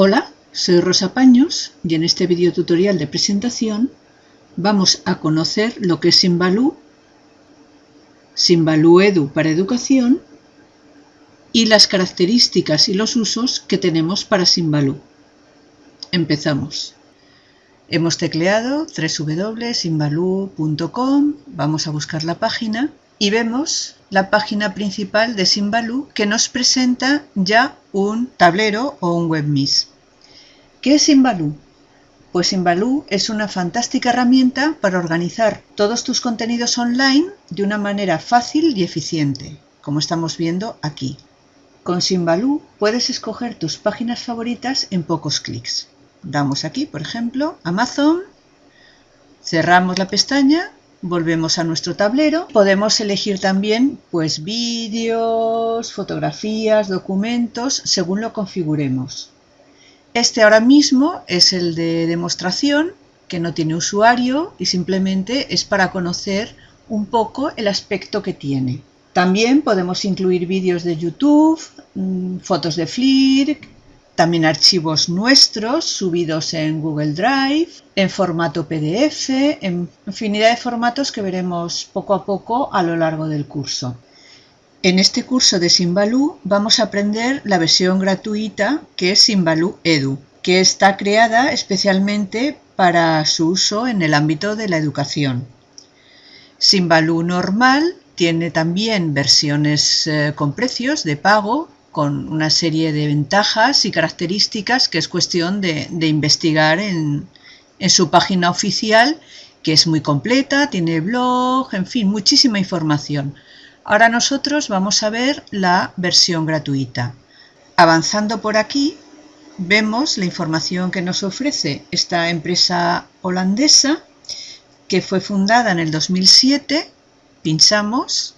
Hola, soy Rosa Paños y en este video tutorial de presentación vamos a conocer lo que es Simbalú, Simbalú Edu para educación y las características y los usos que tenemos para Simbalú. Empezamos. Hemos tecleado www.simbalú.com, vamos a buscar la página y vemos la página principal de Simbalú que nos presenta ya un tablero o un webmis. ¿Qué es Simbalú? Pues Simbalú es una fantástica herramienta para organizar todos tus contenidos online de una manera fácil y eficiente, como estamos viendo aquí. Con Simbalú puedes escoger tus páginas favoritas en pocos clics. Damos aquí, por ejemplo, Amazon, cerramos la pestaña volvemos a nuestro tablero. Podemos elegir también pues vídeos, fotografías, documentos, según lo configuremos. Este ahora mismo es el de demostración, que no tiene usuario y simplemente es para conocer un poco el aspecto que tiene. También podemos incluir vídeos de YouTube, mm, fotos de Flickr, también archivos nuestros subidos en Google Drive, en formato PDF, en infinidad de formatos que veremos poco a poco a lo largo del curso. En este curso de Simbalú vamos a aprender la versión gratuita que es Simbalú Edu, que está creada especialmente para su uso en el ámbito de la educación. Simbalú normal tiene también versiones eh, con precios de pago con una serie de ventajas y características que es cuestión de, investigar en, en su página oficial, que es muy completa, tiene blog, en fin, muchísima información. Ahora nosotros vamos a ver la versión gratuita. Avanzando por aquí, vemos la información que nos ofrece esta empresa holandesa, que fue fundada en el 2007. Pinchamos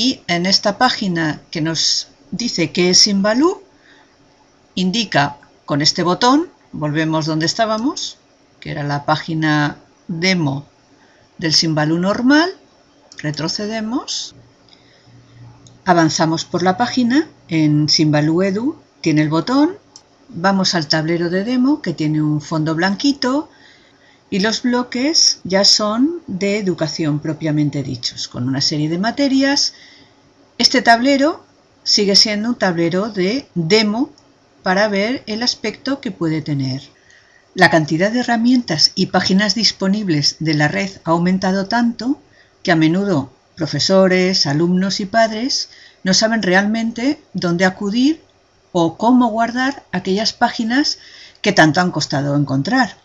y en esta página que nos dice que es Simbalú, indica con este botón, volvemos donde estábamos, que era la página demo del Simbalú normal, retrocedemos, avanzamos por la página, en Simbalú Edu tiene el botón, vamos al tablero de demo que tiene un fondo blanquito, y los bloques ya son de educación propiamente dichos, con una serie de materias. Este tablero sigue siendo un tablero de demo para ver el aspecto que puede tener. La cantidad de herramientas y páginas disponibles de la red ha aumentado tanto que a menudo profesores, alumnos y padres no saben realmente dónde acudir o cómo guardar aquellas páginas que tanto han costado encontrar.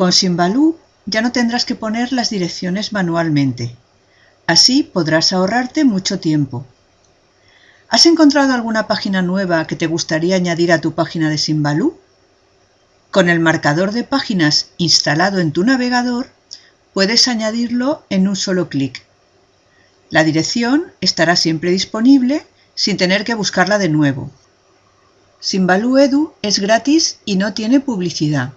Con Simbalú ya no tendrás que poner las direcciones manualmente. Así podrás ahorrarte mucho tiempo. ¿Has encontrado alguna página nueva que te gustaría añadir a tu página de Simbalú? Con el marcador de páginas instalado en tu navegador, puedes añadirlo en un solo clic. La dirección estará siempre disponible sin tener que buscarla de nuevo. Simbalú Edu es gratis y no tiene publicidad.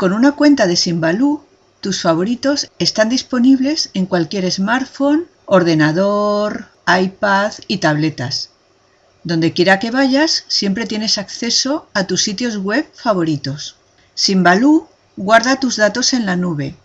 Con una cuenta de Simbalú, tus favoritos están disponibles en cualquier smartphone, ordenador, iPad y tabletas. Donde quiera que vayas, siempre tienes acceso a tus sitios web favoritos. Simbalú guarda tus datos en la nube,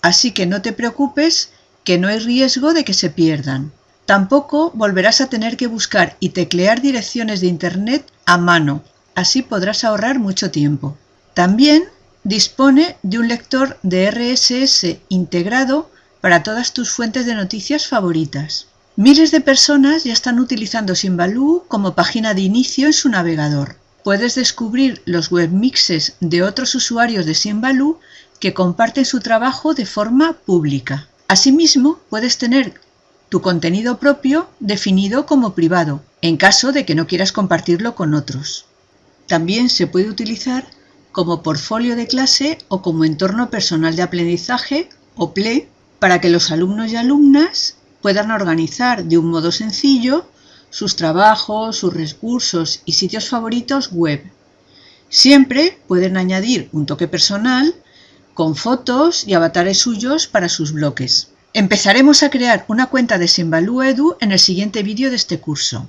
así que no te preocupes que no hay riesgo de que se pierdan. Tampoco volverás a tener que buscar y teclear direcciones de Internet a mano, así podrás ahorrar mucho tiempo. También Dispone de un lector de RSS integrado para todas tus fuentes de noticias favoritas. Miles de personas ya están utilizando Simbaloo como página de inicio en su navegador. Puedes descubrir los webmixes de otros usuarios de Simbaloo que comparten su trabajo de forma pública. Asimismo, puedes tener tu contenido propio definido como privado, en caso de que no quieras compartirlo con otros. También se puede utilizar como portfolio de clase o como entorno personal de aprendizaje o PLE para que los alumnos y alumnas puedan organizar de un modo sencillo sus trabajos, sus recursos y sitios favoritos web. Siempre pueden añadir un toque personal con fotos y avatares suyos para sus bloques. Empezaremos a crear una cuenta de Simbalú Edu en el siguiente vídeo de este curso.